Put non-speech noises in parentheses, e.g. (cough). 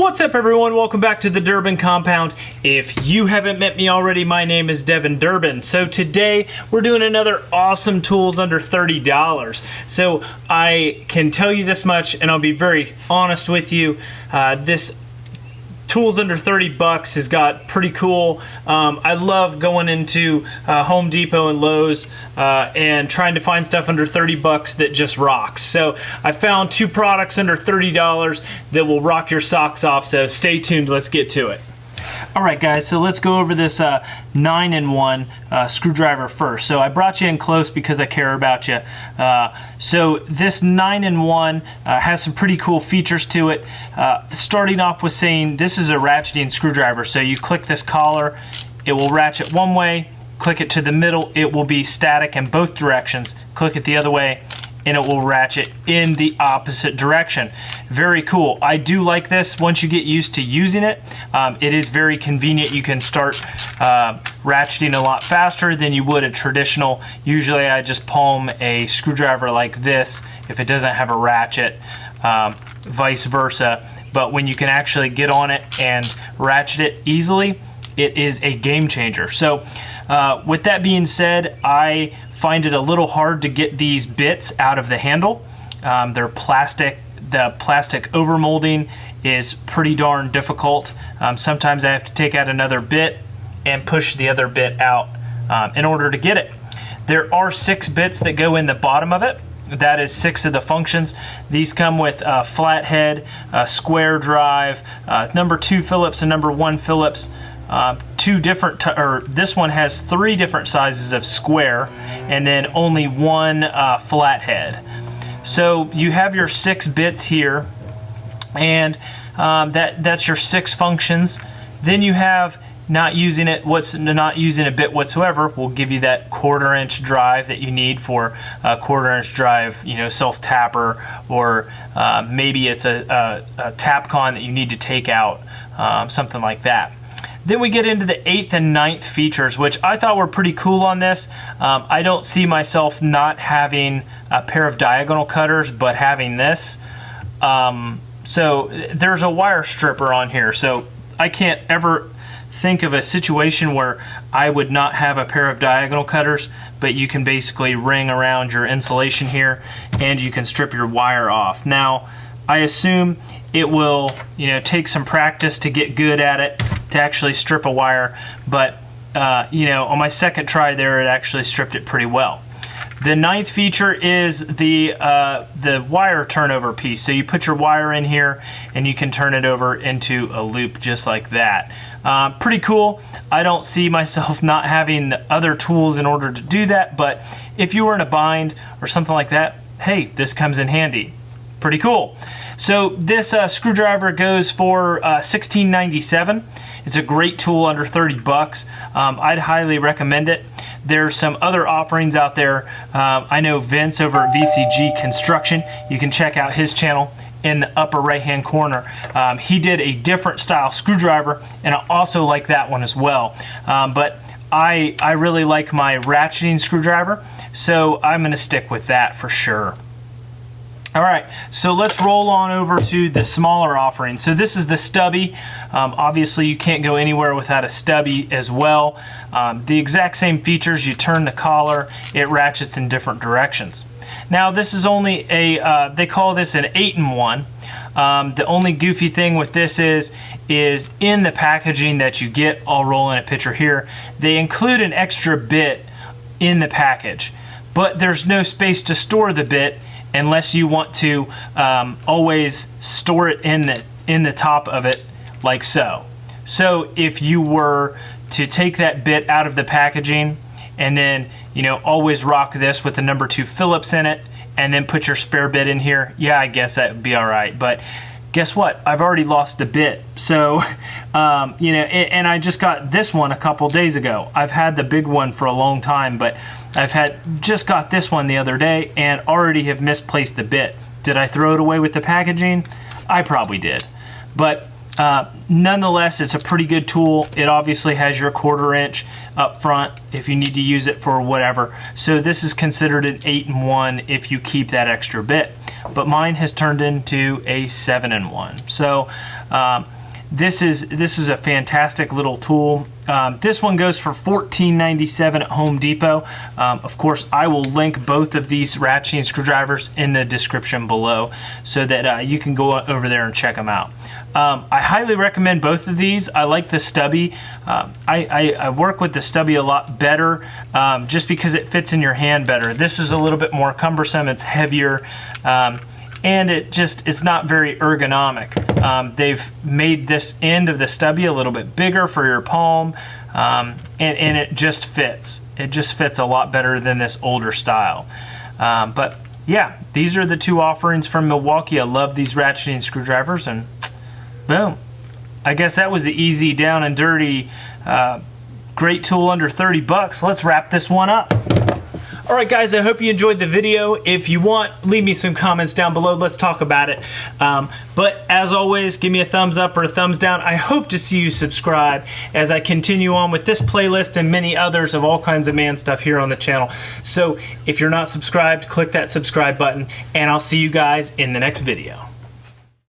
What's up everyone? Welcome back to the Durbin Compound. If you haven't met me already, my name is Devin Durbin. So today we're doing another awesome tools under $30. So I can tell you this much and I'll be very honest with you. Uh, this tools under 30 bucks has got pretty cool. Um, I love going into uh, Home Depot and Lowe's uh, and trying to find stuff under 30 bucks that just rocks. So I found two products under $30 that will rock your socks off. So stay tuned. Let's get to it. All right, guys, so let's go over this uh, 9-in-1 uh, screwdriver first. So I brought you in close because I care about you. Uh, so this 9-in-1 uh, has some pretty cool features to it. Uh, starting off with saying this is a ratcheting screwdriver. So you click this collar, it will ratchet one way, click it to the middle, it will be static in both directions. Click it the other way, and it will ratchet in the opposite direction. Very cool. I do like this once you get used to using it. Um, it is very convenient. You can start uh, ratcheting a lot faster than you would a traditional. Usually I just palm a screwdriver like this if it doesn't have a ratchet, um, vice versa. But when you can actually get on it and ratchet it easily, it is a game changer. So uh, with that being said, I find it a little hard to get these bits out of the handle. Um, they're plastic. The plastic overmolding is pretty darn difficult. Um, sometimes I have to take out another bit and push the other bit out um, in order to get it. There are six bits that go in the bottom of it. That is six of the functions. These come with a flathead, a square drive, uh, number two Phillips and number one Phillips, uh, two different, or this one has three different sizes of square and then only one uh, flathead. So you have your six bits here and um, that that's your six functions. Then you have not using it what's not using a bit whatsoever will give you that quarter inch drive that you need for a quarter inch drive you know self tapper or uh, maybe it's a, a, a tapcon that you need to take out um, something like that then we get into the eighth and ninth features, which I thought were pretty cool on this. Um, I don't see myself not having a pair of diagonal cutters, but having this. Um, so there's a wire stripper on here, so I can't ever think of a situation where I would not have a pair of diagonal cutters, but you can basically ring around your insulation here and you can strip your wire off. Now, I assume it will, you know, take some practice to get good at it to actually strip a wire, but uh, you know, on my second try there, it actually stripped it pretty well. The ninth feature is the uh, the wire turnover piece. So you put your wire in here and you can turn it over into a loop just like that. Uh, pretty cool. I don't see myself (laughs) not having the other tools in order to do that, but if you were in a bind or something like that, hey, this comes in handy. Pretty cool. So this uh, screwdriver goes for uh, 1697. It's a great tool under 30 bucks. Um, I'd highly recommend it. There's some other offerings out there. Um, I know Vince over at VCG Construction. You can check out his channel in the upper right hand corner. Um, he did a different style screwdriver and I also like that one as well. Um, but I, I really like my ratcheting screwdriver so I'm going to stick with that for sure. All right, so let's roll on over to the smaller offering. So this is the stubby. Um, obviously, you can't go anywhere without a stubby as well. Um, the exact same features. You turn the collar, it ratchets in different directions. Now, this is only a, uh, they call this an 8-in-1. Um, the only goofy thing with this is, is in the packaging that you get, I'll roll in a picture here, they include an extra bit in the package. But there's no space to store the bit unless you want to um, always store it in the, in the top of it like so. So if you were to take that bit out of the packaging and then you know always rock this with the number two Phillips in it and then put your spare bit in here, yeah, I guess that would be all right. But guess what? I've already lost the bit. So, (laughs) um, you know, and I just got this one a couple days ago. I've had the big one for a long time, but I've had just got this one the other day and already have misplaced the bit. Did I throw it away with the packaging? I probably did. But uh, nonetheless, it's a pretty good tool. It obviously has your quarter inch up front if you need to use it for whatever. So this is considered an 8 and 1 if you keep that extra bit. but mine has turned into a 7 and 1. So um, this is this is a fantastic little tool. Um, this one goes for $14.97 at Home Depot. Um, of course, I will link both of these ratcheting screwdrivers in the description below so that uh, you can go over there and check them out. Um, I highly recommend both of these. I like the stubby. Um, I, I, I, work with the stubby a lot better um, just because it fits in your hand better. This is a little bit more cumbersome. It's heavier um, and it just it's not very ergonomic. Um, they've made this end of the stubby a little bit bigger for your palm um, and, and, it just fits. It just fits a lot better than this older style. Um, but yeah, these are the two offerings from Milwaukee. I love these ratcheting screwdrivers and boom. I guess that was the easy down and dirty uh, great tool under 30 bucks. Let's wrap this one up. Alright guys, I hope you enjoyed the video. If you want, leave me some comments down below. Let's talk about it. Um, but as always, give me a thumbs up or a thumbs down. I hope to see you subscribe as I continue on with this playlist and many others of all kinds of man stuff here on the channel. So if you're not subscribed, click that subscribe button and I'll see you guys in the next video.